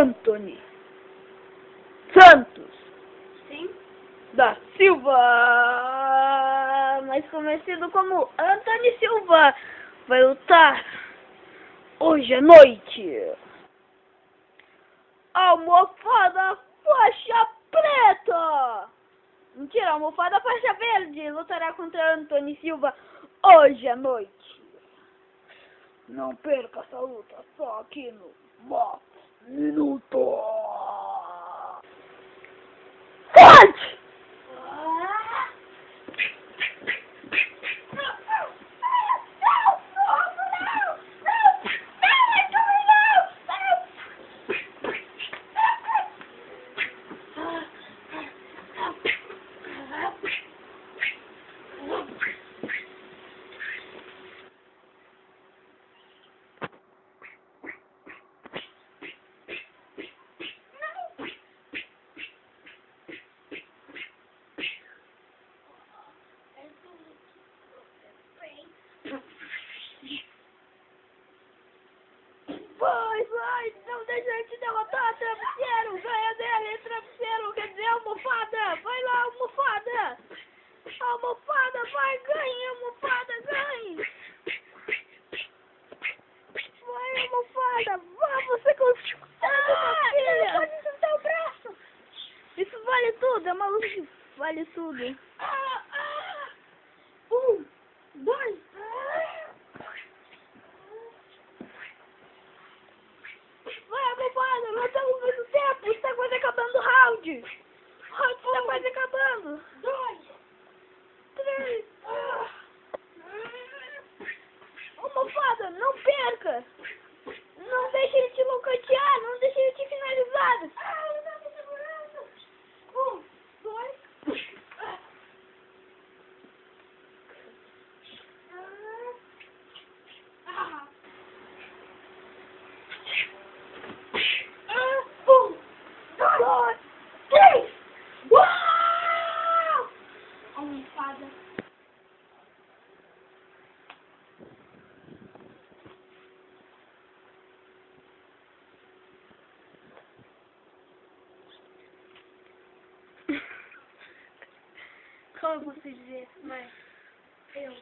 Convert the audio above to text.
Anthony Santos Sim. da Silva, mais conhecido como Anthony Silva, vai lutar hoje à noite. Almofada faixa preta. Mentira, almofada faixa verde lutará contra Anthony Silva hoje à noite. Não perca essa luta só aqui no Box Vai, vai, não deixa ele te derrotar, travesseiro, ganha dele, travesseiro, quer dizer, almofada, vai lá, almofada, almofada, vai, ganhe, almofada, ganhe, vai, almofada, vai, você consegue, ah, filha, pode soltar o braço, isso vale tudo, é que vale tudo, Ah, ah. Um, dois. Almofada, não perca! Não deixe ele te locatear, não deixe ele te finalizar! Ah, tava segurando. Um, dois. Ah. Ah, um, Dois, Como posso dizer, mas eu